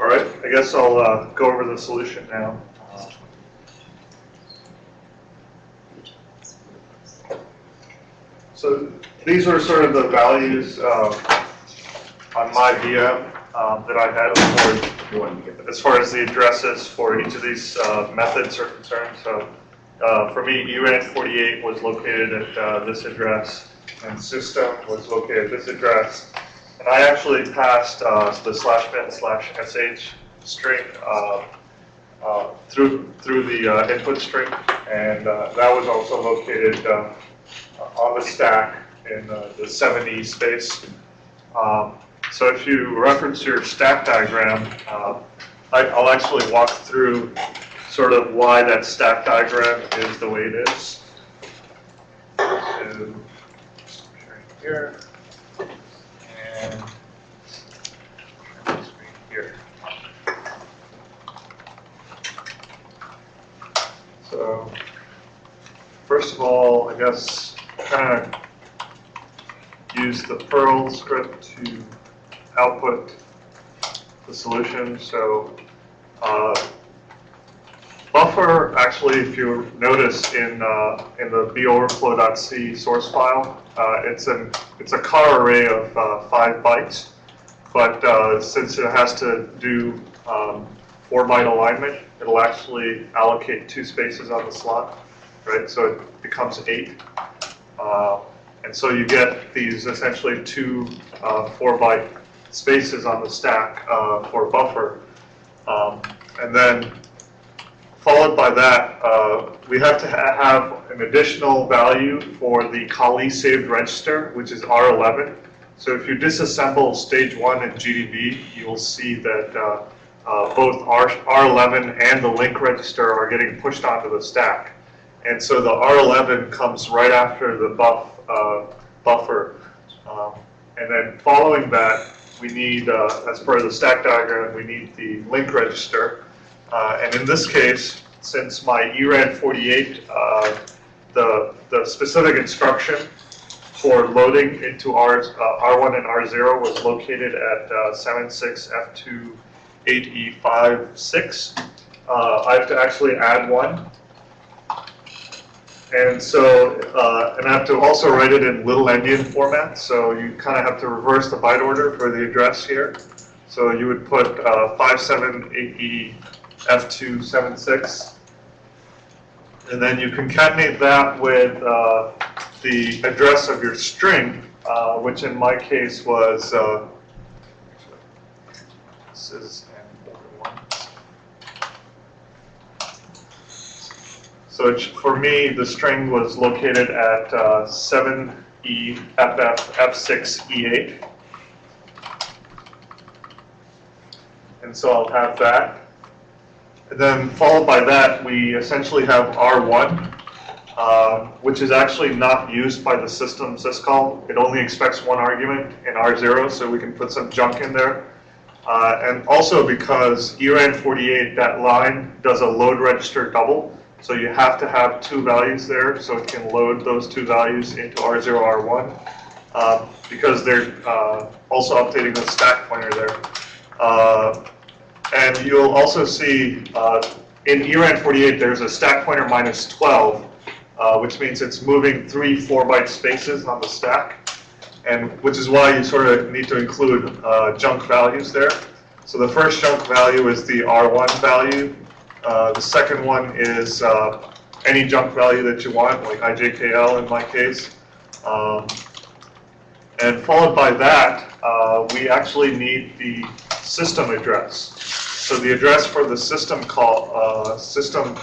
All right, I guess I'll uh, go over the solution now. Uh, So these are sort of the values uh, on my VM um, that I had as far as the addresses for each of these uh, methods are concerned. So uh, for me, URAN 48 was located at uh, this address, and system was located at this address. And I actually passed uh, the slash bin slash sh string uh, uh, through through the uh, input string, and uh, that was also located uh, on the stack in uh, the 7e space. Um, so if you reference your stack diagram, uh, I, I'll actually walk through sort of why that stack diagram is the way it is. Sharing here, and here. So, first of all, I guess, kind of use the Perl script to output the solution. So uh, buffer, actually, if you notice in uh, in the boverflow.c source file, uh, it's an it's a car array of uh, five bytes, but uh, since it has to do um, four byte alignment, it'll actually allocate two spaces on the slot, right? So it becomes eight. Uh, and so you get these essentially two uh, four byte spaces on the stack for buffer. Um, and then followed by that, uh, we have to ha have an additional value for the Kali saved register, which is R11. So if you disassemble stage one in GDB, you will see that uh, uh, both R, R11 and the link register are getting pushed onto the stack. And so the R11 comes right after the buff uh, buffer. Um, and then following that, we need, uh, as per the stack diagram, we need the link register. Uh, and in this case, since my ERAD 48, uh, the, the specific instruction for loading into R, uh, R1 and R0 was located at uh, 76F28E56. Uh, I have to actually add one and so, uh, and I have to also write it in little endian format, so you kind of have to reverse the byte order for the address here. So you would put uh, 578E F276, and then you concatenate that with uh, the address of your string, uh, which in my case was, uh, this is. So for me, the string was located at uh, 7E FF F6E8. And so I'll have that. Then followed by that, we essentially have R1, uh, which is actually not used by the system syscall. It only expects one argument in R0, so we can put some junk in there. Uh, and also because ERAN 48, that line does a load register double. So you have to have two values there, so it can load those two values into R0, R1, uh, because they're uh, also updating the stack pointer there. And you'll also see uh, in ERAN 48, there's a stack pointer minus 12, uh, which means it's moving three 4-byte spaces on the stack, and which is why you sort of need to include uh, junk values there. So the first junk value is the R1 value, uh, the second one is uh, any junk value that you want, like IJKL in my case. Um, and followed by that, uh, we actually need the system address. So the address for the system call, uh, system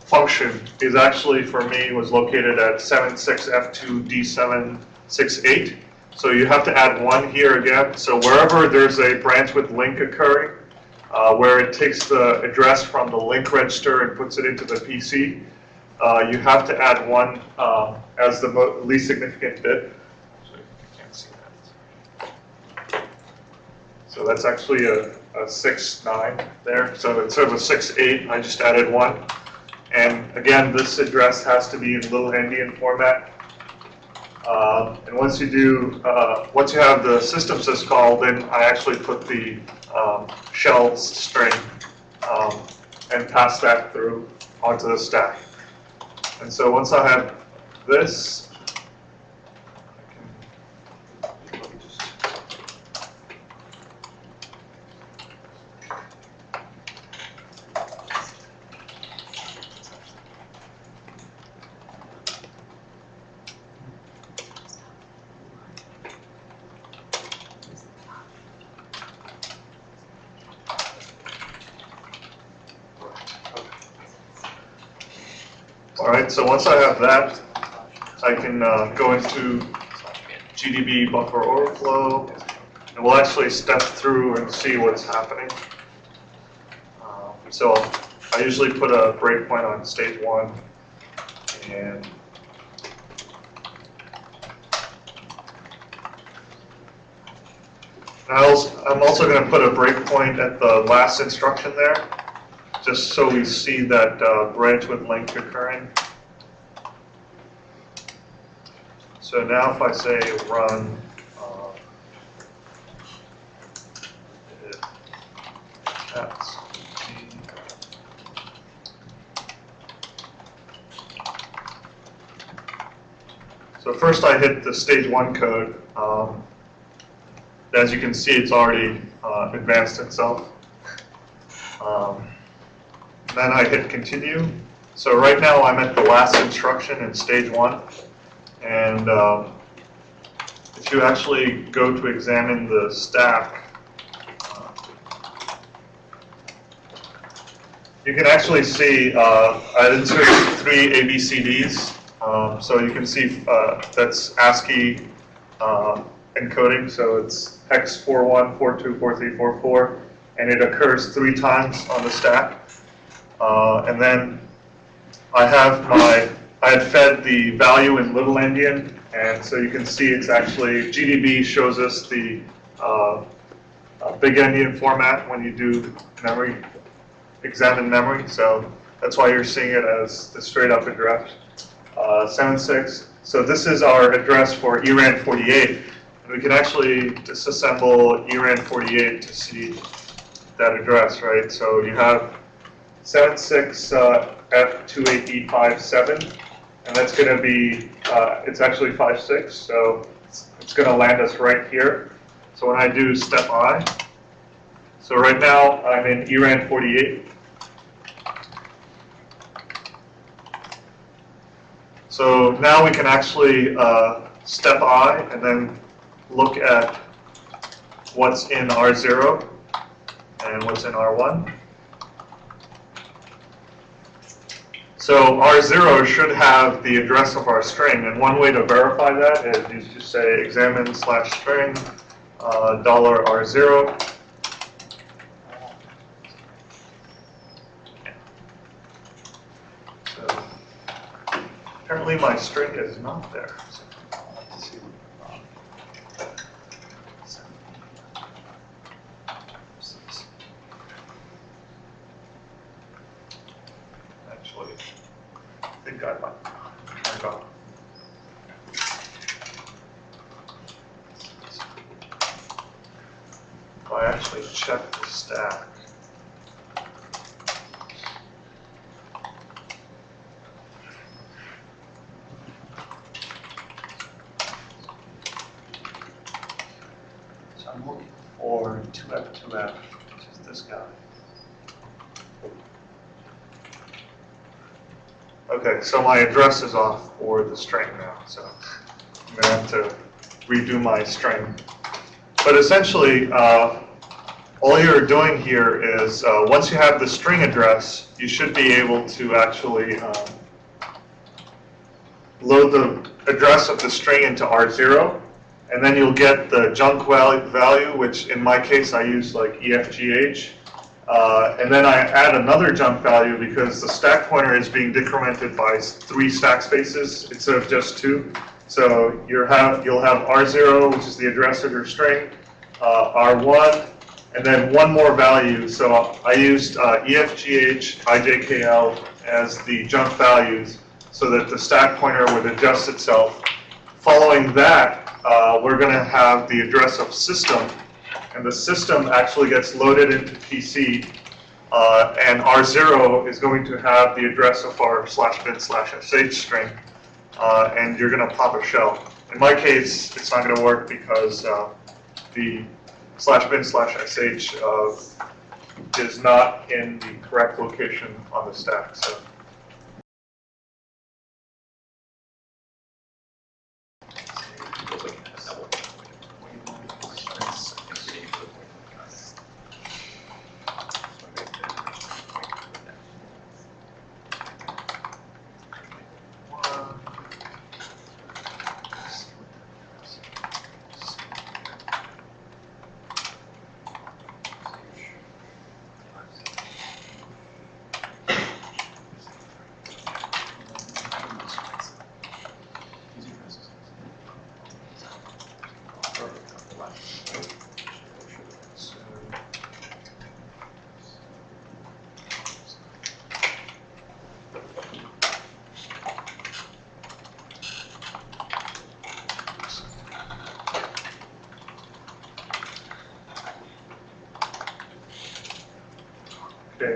function is actually, for me, was located at 76F2D768. So you have to add one here again. So wherever there's a branch with link occurring, uh, where it takes the address from the link register and puts it into the PC. Uh, you have to add one um, as the least significant bit. So you can't see that. So that's actually a, a 6, 9 there. So instead of a 6, 8, I just added one. And again, this address has to be in little endian format. Um, and once you do, uh, once you have the system syscall, then I actually put the um, shells string um, and pass that through onto the stack. And so once I have this, All right, so once I have that, I can uh, go into GDB buffer overflow, and we'll actually step through and see what's happening. Um, So I usually put a breakpoint on stage one, and I'm also going to put a breakpoint at the last instruction there, just so we see that uh, branch with link occurring. So now if I say run, uh, that's, so first I hit the stage one code. Um, as you can see, it's already uh, advanced itself. Um, then I hit continue. So right now I'm at the last instruction in stage one. And um, if you actually go to examine the stack, uh, you can actually see uh, I inserted three ABCDs. Um, so you can see uh, that's ASCII uh, encoding, so it's hex 41, 42, 43, 44, and it occurs three times on the stack. Uh, and then I have my, I had fed the value in little endian, and so you can see it's actually, GDB shows us the uh, uh, big endian format when you do memory, examine memory, so that's why you're seeing it as the straight up address. Uh, 76, so this is our address for ERAN 48, and we can actually disassemble ERAN 48 to see that address, right? So you have 76 uh, F28E57, and that's going to be, uh, it's actually 56, so it's, it's going to land us right here. So when I do step I, so right now I'm in ERAN 48. So now we can actually uh, step I and then look at what's in R0 and what's in R1. So R0 should have the address of our string, and one way to verify that is you just say examine slash string uh, dollar $R0. So apparently my string is not there. So I'll see what- Actually, I think I might, I got. If I actually check the stack. So I'm looking for 2F2F, which is this guy. Okay, so my address is off for the string now, so I'm gonna have to redo my string. But essentially, uh, all you're doing here is, uh, once you have the string address, you should be able to actually um, load the address of the string into R0, and then you'll get the junk value, which in my case I use like EFGH. Uh, and then I add another junk value because the stack pointer is being decremented by three stack spaces instead of just two. So you have, you'll have R0, which is the address of your string, uh, R1, and then one more value. So I used uh, EFGH, IJKL as the jump values so that the stack pointer would adjust itself. Following that, uh, we're going to have the address of system, and the system actually gets loaded into PC, uh, and R0 is going to have the address of our slash bin slash sh string, uh, and you're going to pop a shell. In my case, it's not going to work because uh, the slash bin slash sh uh, is not in the correct location on the stack. So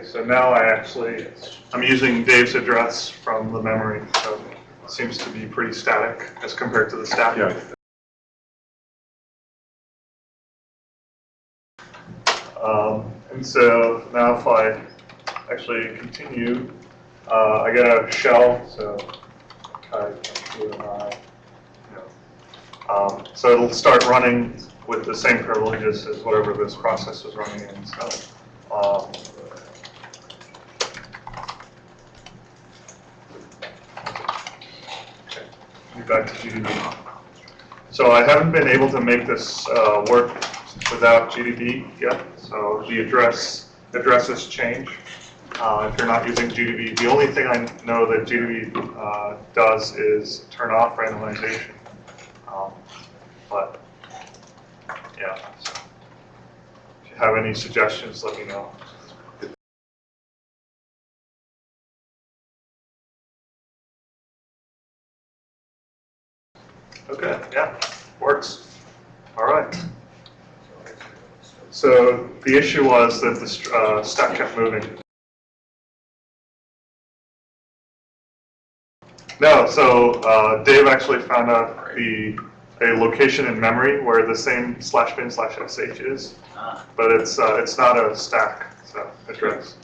Okay, so now I actually, I'm using Dave's address from the memory, so it seems to be pretty static as compared to the stack. Yeah. Um, and so now if I actually continue, uh, I get a shell, so I you know. Um, so it'll start running with the same privileges as whatever this process was running in, so. Um, Back to GDB. So I haven't been able to make this uh, work without GDB yet, so the address, addresses change uh, if you're not using GDB. The only thing I know that GDB uh, does is turn off randomization. Um, But, yeah, so if you have any suggestions, let me know. Okay, yeah, works. All right. So the issue was that the uh, stack kept moving. No, so uh, Dave actually found out the a location in memory where the same slash bin slash sh is, Ah, but it's uh, it's not a stack, so address.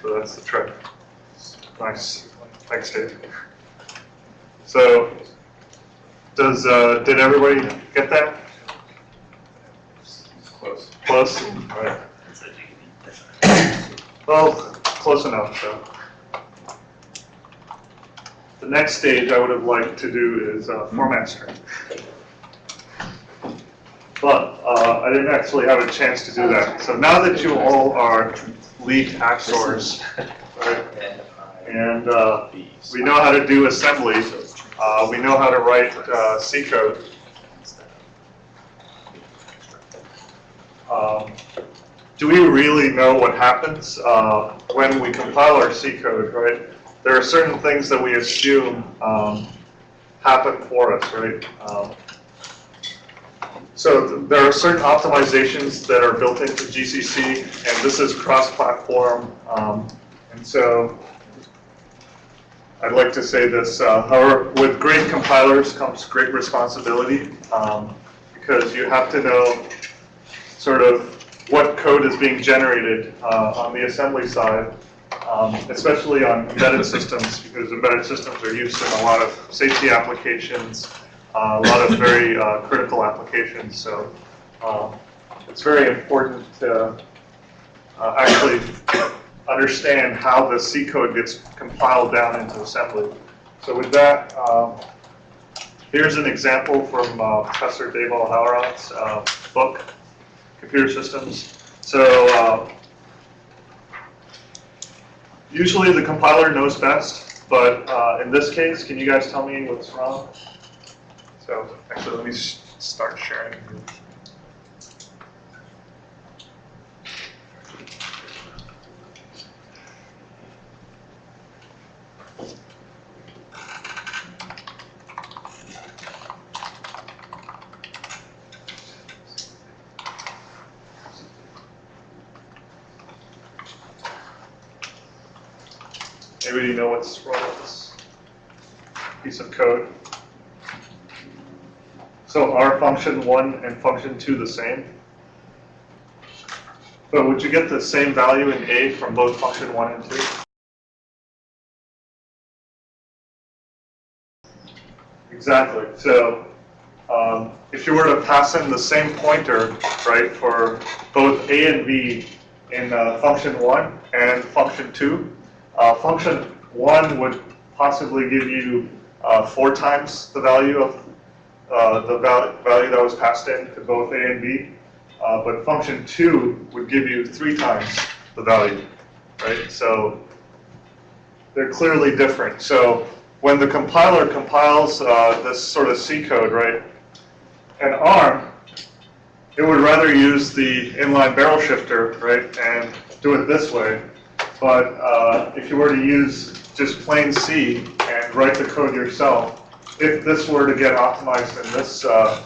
So that's the trick. Nice, thanks, Dave. So, does uh, did everybody get that? Close. Close. All right. that's a GDB. Well, close enough, so. The next stage I would have liked to do is uh, format string. But uh, I didn't actually have a chance to do that. So now that you all are lead actors, right, and uh, we know how to do assembly, uh, we know how to write uh, C code, um, do we really know what happens uh, when we compile our C code, right? There are certain things that we assume um, happen for us, right? Um, so th- there are certain optimizations that are built into GCC, and this is cross-platform. um, And so I'd like to say this, uh, however, with great compilers comes great responsibility, um, because you have to know sort of what code is being generated uh, on the assembly side, um, especially on embedded systems, because embedded systems are used in a lot of safety applications, uh, a lot of very uh, critical applications. So um, it's very important to uh, actually understand how the C code gets compiled down into assembly. So with that, um, here's an example from uh, Professor Dave O'Halloran's uh, book, computer systems. So uh, usually the compiler knows best, but uh, in this case, can you guys tell me what's wrong? So actually, let me start sharing. Anybody know what's wrong with this piece of code? So are function one and function two the same? But would you get the same value in A from both function one and two? Exactly. So um, if you were to pass in the same pointer, right, for both A and B in uh, function one and function two, uh, function one would possibly give you uh, four times the value of uh, the val value that was passed in to both A and B. Uh, but function two would give you three times the value, right? So they're clearly different. So when the compiler compiles uh, this sort of C code, right, an ARM, it would rather use the inline barrel shifter, right, and do it this way. But uh, if you were to use just plain C and write the code yourself, if this were to get optimized in this uh,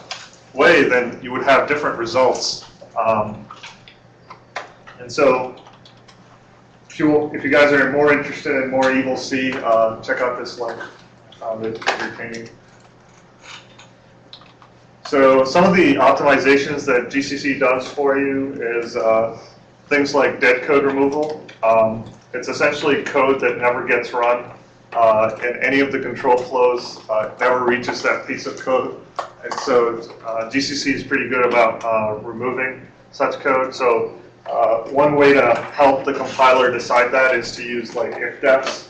way, then you would have different results. Um, and so, if you, if you guys are more interested in more Evil C, uh, check out this link uh, that you're. So some of the optimizations that GCC does for you is uh, things like dead code removal. Um, it's essentially code that never gets run uh, in any of the control flows, uh, never reaches that piece of code. And so uh, GCC is pretty good about uh, removing such code. So uh, one way to help the compiler decide that is to use like if-defs.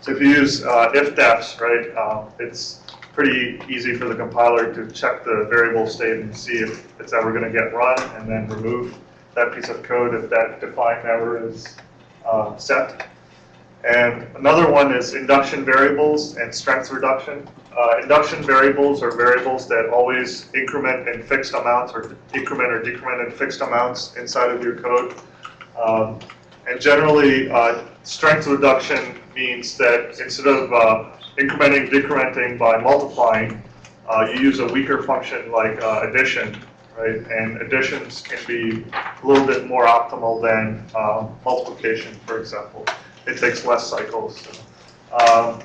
So if you use uh, if-defs, right, um, it's pretty easy for the compiler to check the variable state and see if it's ever going to get run and then remove that piece of code if that define never is uh, set. And another one is induction variables and strength reduction. Uh, induction variables are variables that always increment in fixed amounts or increment or decrement in fixed amounts inside of your code. Um, and generally, uh, strength reduction means that instead of uh, incrementing, decrementing by multiplying, uh, you use a weaker function like uh, addition, right? And additions can be a little bit more optimal than uh, multiplication, for example. It takes less cycles. Um,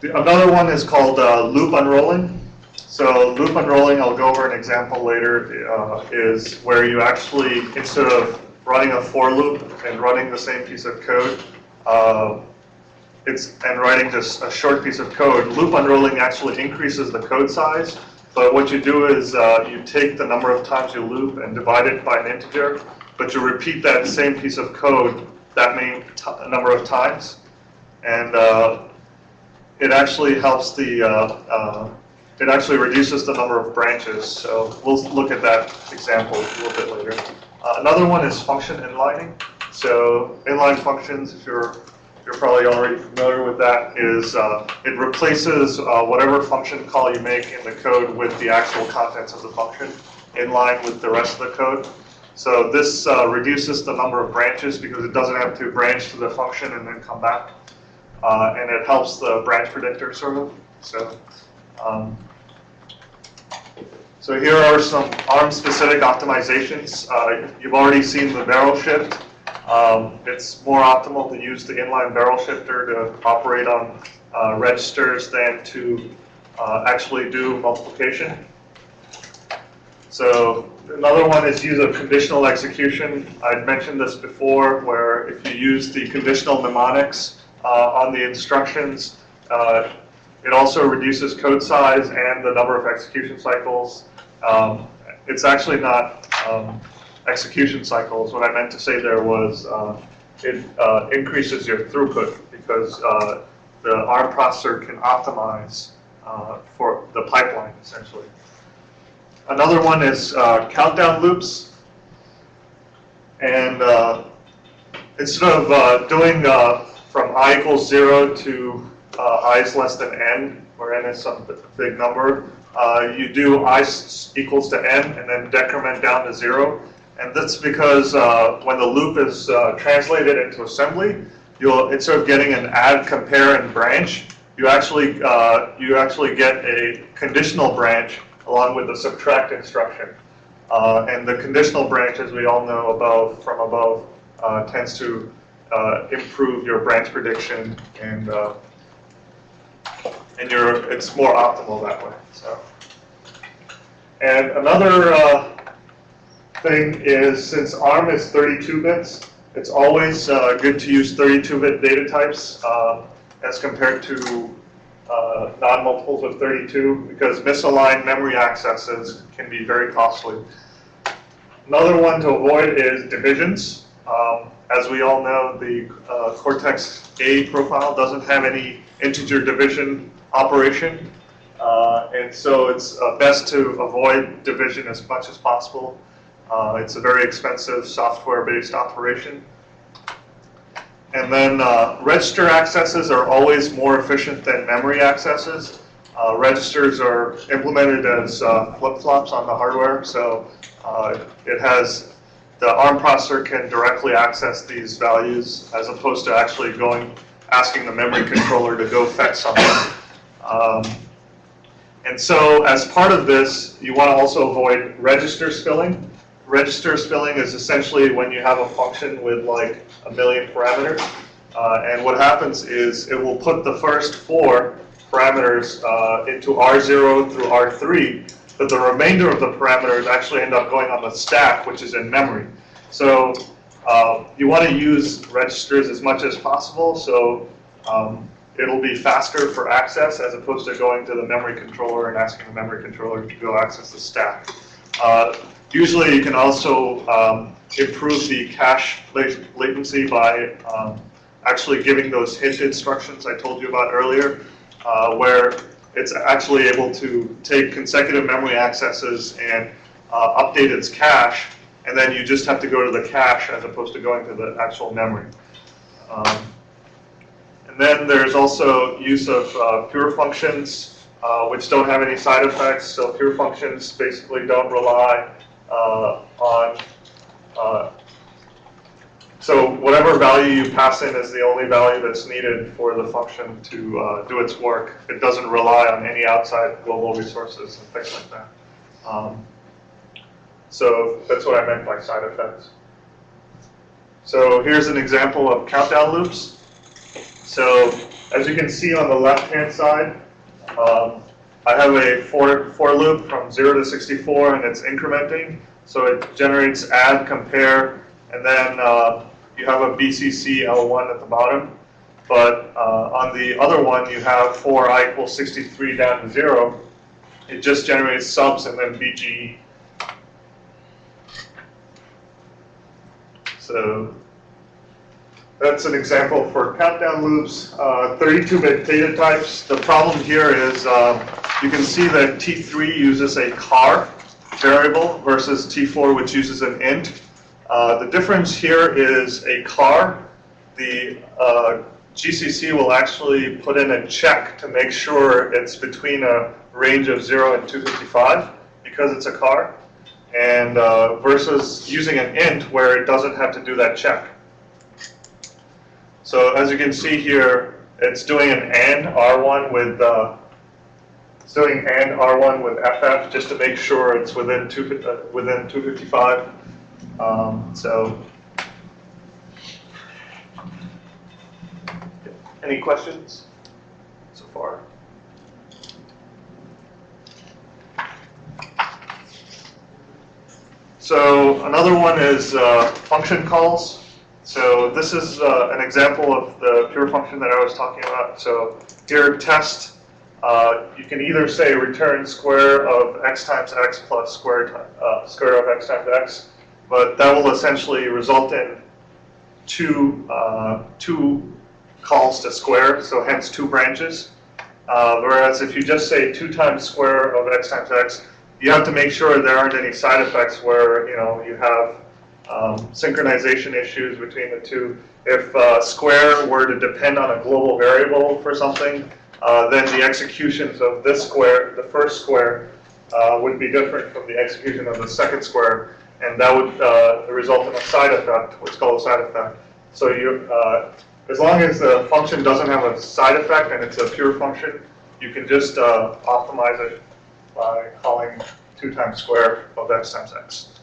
the, another one is called uh, loop unrolling. So loop unrolling, I'll go over an example later, uh, is where you actually, instead of running a for loop and running the same piece of code, uh, it's and writing just a short piece of code, loop unrolling actually increases the code size. But what you do is uh, you take the number of times you loop and divide it by an integer, but you repeat that same piece of code that many number of times. And uh, it actually helps the, uh, uh, it actually reduces the number of branches. So we'll look at that example a little bit later. Uh, another one is function inlining. So inline functions, if you're you're probably already familiar with that, is uh, it replaces uh, whatever function call you make in the code with the actual contents of the function in line with the rest of the code. So this uh, reduces the number of branches because it doesn't have to branch to the function and then come back. Uh, and it helps the branch predictor sort of. So, um, so here are some ARM-specific optimizations. Uh, you've already seen the barrel shift. Um, it's more optimal to use the inline barrel shifter to operate on uh, registers than to uh, actually do multiplication. So another one is use of conditional execution. I'd mentioned this before, where if you use the conditional mnemonics uh, on the instructions, uh, it also reduces code size and the number of execution cycles. Um, it's actually not um, execution cycles. What I meant to say there was uh, it uh, increases your throughput because uh, the ARM processor can optimize uh, for the pipeline, essentially. Another one is uh, countdown loops. And uh, instead of doing from i equals 0 to i is less than n, where n is some big number, you do i equals to n and then decrement down to 0. And that's because uh, when the loop is uh, translated into assembly, you'll instead of getting an add, compare, and branch, you actually uh, you actually get a conditional branch along with the subtract instruction. Uh, and the conditional branch, as we all know above from above, uh, tends to uh, improve your branch prediction and and your it's more optimal that way. So, and another uh, thing is since ARM is 32 bits, it's always uh, good to use 32-bit data types uh, as compared to uh, non-multiples of 32 because misaligned memory accesses can be very costly. Another one to avoid is divisions. Um, as we all know, the uh, Cortex-A profile doesn't have any integer division operation. Uh, and so it's uh, best to avoid division as much as possible. Uh, it's a very expensive software-based operation. And then uh, register accesses are always more efficient than memory accesses. Uh, registers are implemented as uh, flip-flops on the hardware, so uh, it has the ARM processor can directly access these values as opposed to actually going asking the memory controller to go fetch something. Um, and so as part of this, you want to also avoid register spilling. Register spilling is essentially when you have a function with like a million parameters. Uh, and what happens is it will put the first four parameters uh, into R0 through R3, but the remainder of the parameters actually end up going on the stack, which is in memory. So uh, you want to use registers as much as possible, so um, it'll be faster for access as opposed to going to the memory controller and asking the memory controller to go access the stack. Usually you can also um, improve the cache latency by um, actually giving those hint instructions I told you about earlier, uh, where it's actually able to take consecutive memory accesses and uh, update its cache, and then you just have to go to the cache as opposed to going to the actual memory. Um, and then there's also use of uh, pure functions, uh, which don't have any side effects. So pure functions basically don't rely on, uh, so whatever value you pass in is the only value that's needed for the function to uh, do its work. It doesn't rely on any outside global resources and things like that. Um, so that's what I meant by side effects. So here's an example of countdown loops. So as you can see on the left-hand side, um, I have a for, for loop from 0 to 64 and it's incrementing. So it generates add, compare, and then uh, you have a BCC L1 at the bottom. But uh, on the other one, you have for i equals 63 down to 0. It just generates subs and then BGE. So that's an example for countdown loops, 32-bit uh, data types. The problem here is um, you can see that T3 uses a car variable versus T4 which uses an int. Uh, the difference here is a car. The uh, GCC will actually put in a check to make sure it's between a range of 0 and 255 because it's a car, and uh, versus using an int where it doesn't have to do that check. So as you can see here, it's doing an AND R1 with uh, doing AND R1 with FF just to make sure it's within two uh, within 255. Um, so, any questions so far? So another one is uh, function calls. So this is uh, an example of the pure function that I was talking about. So here test, uh, you can either say return square of x times x plus square, uh, square of x times x, but that will essentially result in two, uh, two calls to square, so hence two branches. Uh, whereas if you just say 2 times square of x times x, you have to make sure there aren't any side effects where you know you have um, synchronization issues between the two. If uh, square were to depend on a global variable for something, uh, then the executions of this square, the first square, uh, would be different from the execution of the second square, and that would uh, result in a side effect, what's called a side effect. So you, uh, as long as the function doesn't have a side effect and it's a pure function, you can just uh, optimize it by calling 2 times square of x times x.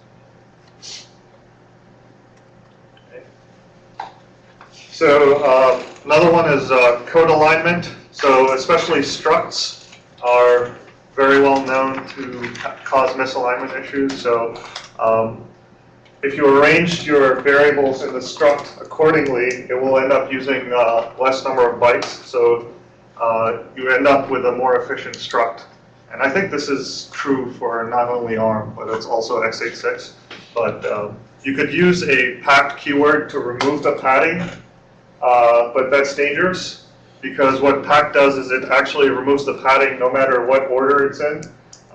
So uh, another one is uh, code alignment. So especially structs are very well known to cause misalignment issues. So um, if you arranged your variables in the struct accordingly, it will end up using uh, less number of bytes. So uh, you end up with a more efficient struct. And I think this is true for not only ARM, but it's also x86. But um, you could use a packed keyword to remove the padding, uh, but that's dangerous because what pack does is it actually removes the padding no matter what order it's in.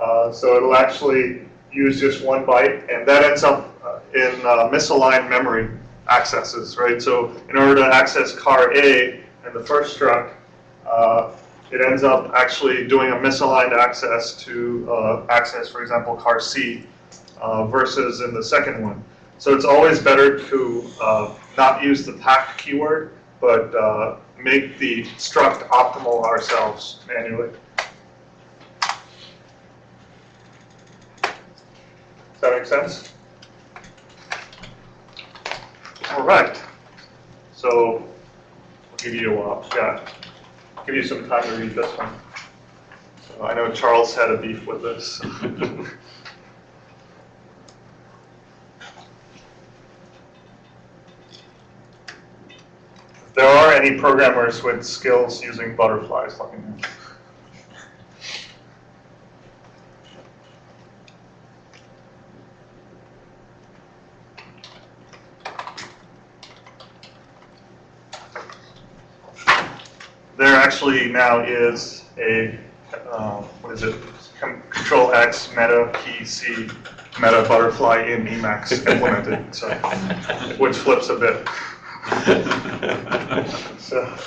Uh, so it'll actually use just one byte, and that ends up uh, in uh, misaligned memory accesses, right? So in order to access car A in the first truck, uh, it ends up actually doing a misaligned access to uh, access, for example, car C uh, versus in the second one. So it's always better to not use the pack keyword, but make the struct optimal ourselves manually. Does that make sense? All right. So I'll give you, uh, yeah, give you some time to read this one. So I know Charles had a beef with this. there are any programmers with skills using butterflies, me know. There actually now is a, uh, what is it, Com- Control X Meta Key C Meta Butterfly in Emacs implemented, so, which flips a bit. So.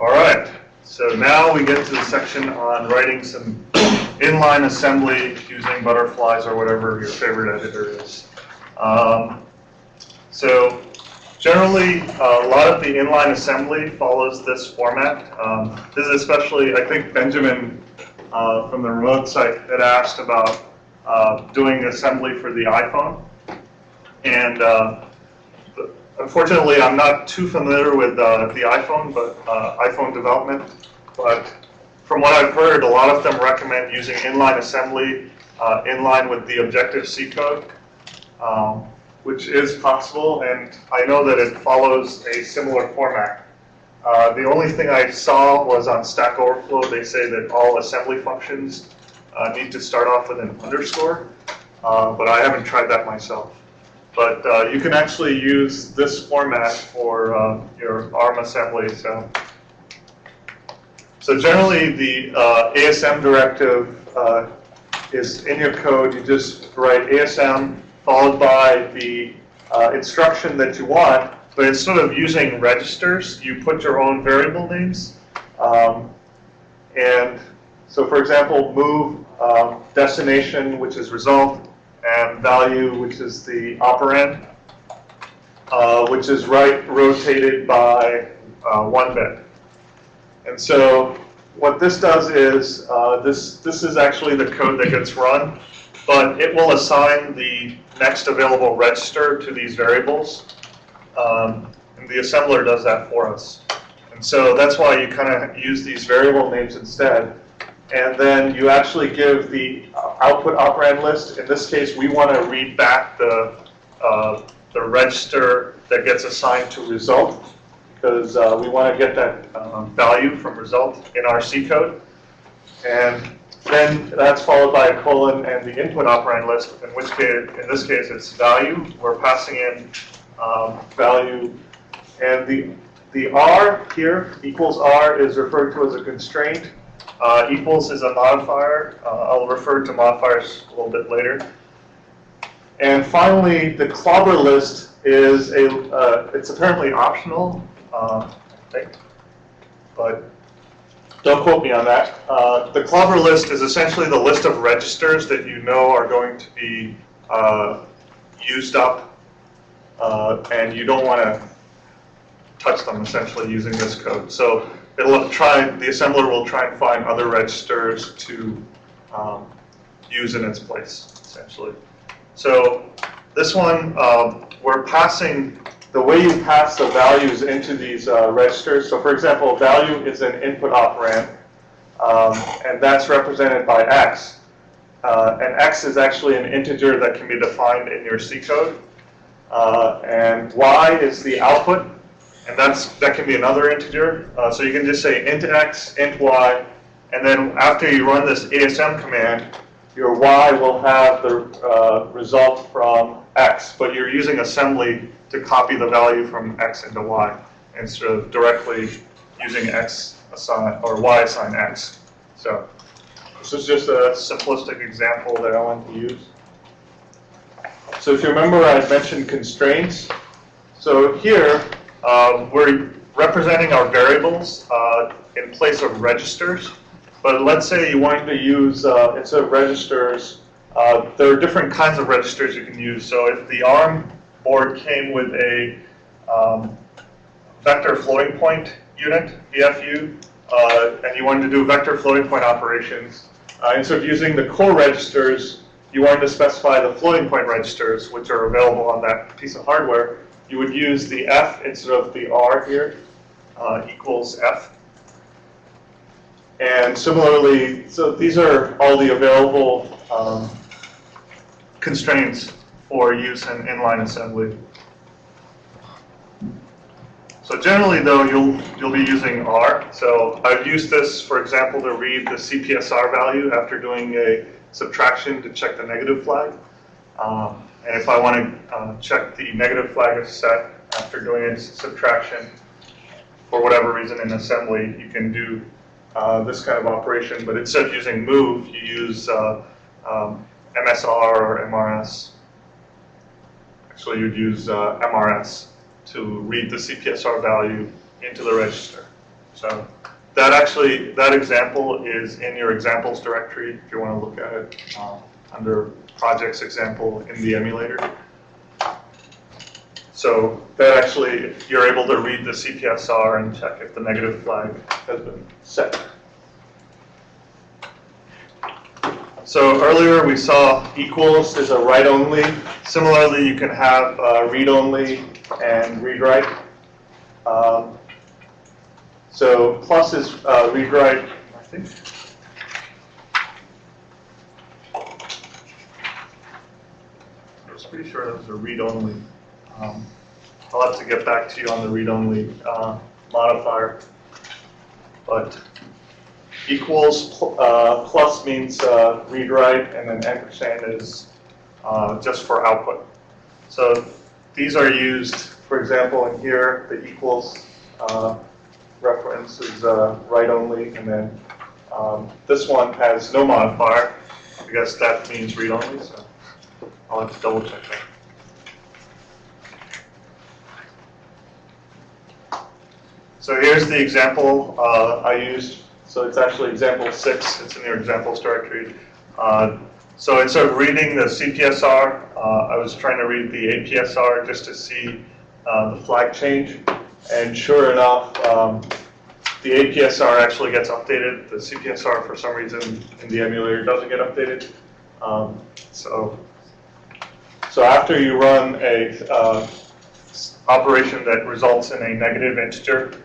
All right, so now we get to the section on writing some inline assembly using butterflies or whatever your favorite editor is. Um, So generally, uh, a lot of the inline assembly follows this format. Um, This is especially, I think Benjamin uh, from the remote site had asked about uh, doing assembly for the iPhone. And uh, unfortunately, I'm not too familiar with uh, the iPhone, but uh, iPhone development. But from what I've heard, a lot of them recommend using inline assembly uh, in line with the Objective-C code, um, which is possible, and I know that it follows a similar format. Uh, The only thing I saw was on Stack Overflow, they say that all assembly functions uh, need to start off with an underscore, uh, but I haven't tried that myself. But uh, you can actually use this format for uh, your ARM assembly. So, so generally, the uh, ASM directive uh, is in your code. You just write ASM followed by the uh, instruction that you want. But instead of using registers, you put your own variable names. Um, and so, for example, move um, destination, which is result, and value, which is the operand, uh, which is right rotated by uh, one bit. And so what this does is, uh, this, this is actually the code that gets run, but it will assign the next available register to these variables. Um, and the assembler does that for us. And so that's why you kind of use these variable names instead. And then you actually give the output operand list. In this case, we want to read back the, uh, the register that gets assigned to result because uh, we want to get that um, value from result in our C code. And then that's followed by a colon and the input operand list, in which case, in this case, it's value. We're passing in um, value. And the, the R here, equals R, is referred to as a constraint. Uh, equals is a modifier. Uh, I'll refer to modifiers a little bit later. And finally, the clobber list is a, uh, it's apparently optional, uh, but don't quote me on that. Uh, the clobber list is essentially the list of registers that you know are going to be uh, used up, and you don't want to touch them essentially using this code. So it'll try, the assembler will try and find other registers to um, use in its place, essentially. So this one, um, we're passing, the way you pass the values into these uh, registers, so for example, value is an input operand, um, and that's represented by x. Uh, and x is actually an integer that can be defined in your C code. Uh, and y is the output, and that's that can be another integer. Uh, so you can just say int x, int y, and then after you run this ASM command, your y will have the uh, result from x, but you're using assembly to copy the value from x into y instead of directly using x assign or y assign x. So this is just a simplistic example that I want to use. So if you remember, I mentioned constraints. So here, uh, we're representing our variables uh, in place of registers. But let's say you wanted to use, uh, instead of registers, uh, there are different kinds of registers you can use. So if the ARM board came with a um, vector floating point unit, VFU, uh, and you wanted to do vector floating point operations, uh, instead of using the core registers, you wanted to specify the floating point registers, which are available on that piece of hardware, you would use the F instead of the R here, uh, equals F. And similarly, so these are all the available um, constraints for use in inline assembly. So generally though, you'll, you'll be using R. So I've used this, for example, to read the CPSR value after doing a subtraction to check the negative flag. Um, and if I want to uh, check the negative flag is set after doing a subtraction, for whatever reason in assembly, you can do uh, this kind of operation, but instead of using move, you use uh, um, MSR or MRS. Actually, you'd use uh, MRS to read the CPSR value into the register. So that actually, that example is in your examples directory if you want to look at it um, under projects example in the emulator. So that actually, you're able to read the CPSR and check if the negative flag has been set. So earlier we saw equals is a write-only. Similarly, you can have uh, read-only and read-write. Um, so plus is uh, read-write, I think. I was pretty sure that was a read-only. Um, I'll have to get back to you on the read-only uh, modifier. But equals pl- uh, plus means uh, read-write, and then ampersand is uh, just for output. So these are used, for example, in here, the equals uh, reference is uh, write-only, and then um, this one has no modifier. I guess that means read-only, so I'll have to double check that. So here's the example uh, I used. So it's actually example six. It's in your examples directory. Uh, so instead of reading the CPSR, uh, I was trying to read the APSR just to see uh, the flag change. And sure enough, um, the APSR actually gets updated. The CPSR, for some reason, in the emulator doesn't get updated. Um, so, so after you run a uh, operation that results in a negative integer,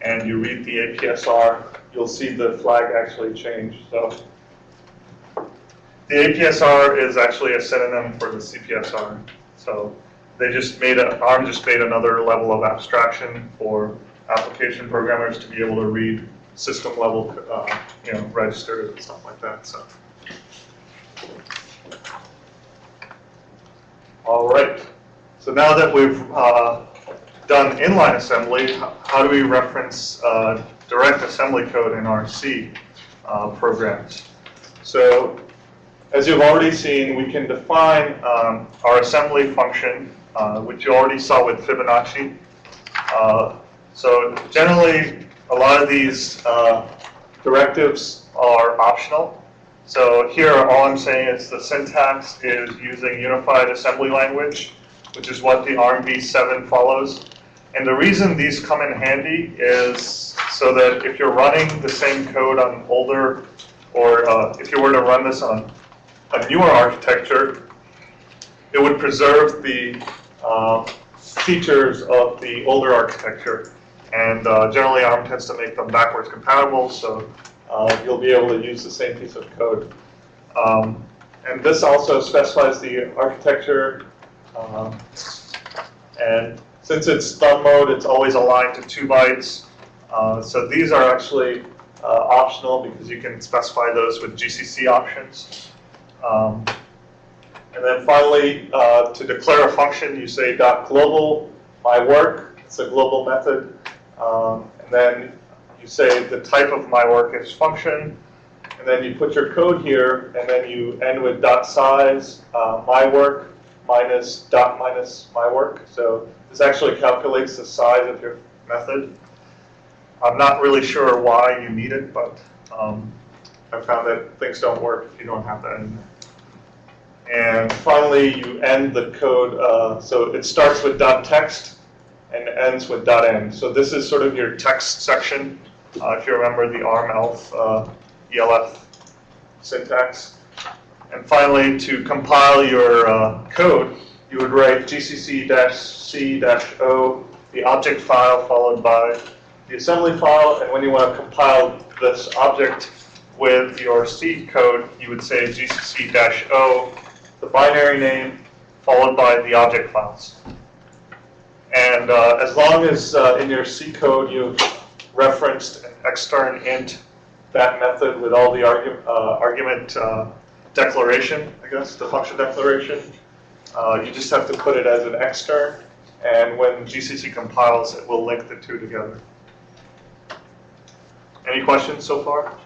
and you read the APSR, you'll see the flag actually change. So the APSR is actually a synonym for the CPSR. So they just made a, ARM just made another level of abstraction for application programmers to be able to read system level, uh, you know, registers and stuff like that. So. All right. So now that we've uh, done inline assembly, how do we reference uh, direct assembly code in our C uh, programs? So as you've already seen, we can define um, our assembly function, uh, which you already saw with Fibonacci. Uh, So generally, a lot of these uh, directives are optional. So here, all I'm saying is the syntax is using unified assembly language, which is what the ARMv7 follows. And the reason these come in handy is so that if you're running the same code on older, or uh, if you were to run this on a newer architecture, it would preserve the um, features of the older architecture. And uh, generally, ARM tends to make them backwards compatible, so uh, you'll be able to use the same piece of code. Um, And this also specifies the architecture. um, And since it's thumb mode, it's always aligned to two bytes. Uh, So these are actually uh, optional because you can specify those with GCC options. Um, And then finally, uh, to declare a function, you say dot global my work. It's a global method. Um, And then you say the type of my work is function. And then you put your code here, and then you end with dot size, uh, my work minus dot minus my work. So this actually calculates the size of your method. I'm not really sure why you need it, but um, I found that things don't work if you don't have that. And finally, you end the code, uh, so it starts with dot text and ends with dot end. So this is sort of your text section, uh, if you remember the ARM ELF, uh, ELF syntax. And finally, to compile your uh, code, you would write gcc-c-o, the object file followed by the assembly file, and when you want to compile this object with your C code, you would say gcc-o, the binary name, followed by the object files. And uh, as long as uh, in your C code you've referenced an extern int, that method with all the argu- uh, argument uh, declaration, I guess, the function declaration, uh, you just have to put it as an extern, and when GCC compiles, it will link the two together. Any questions so far?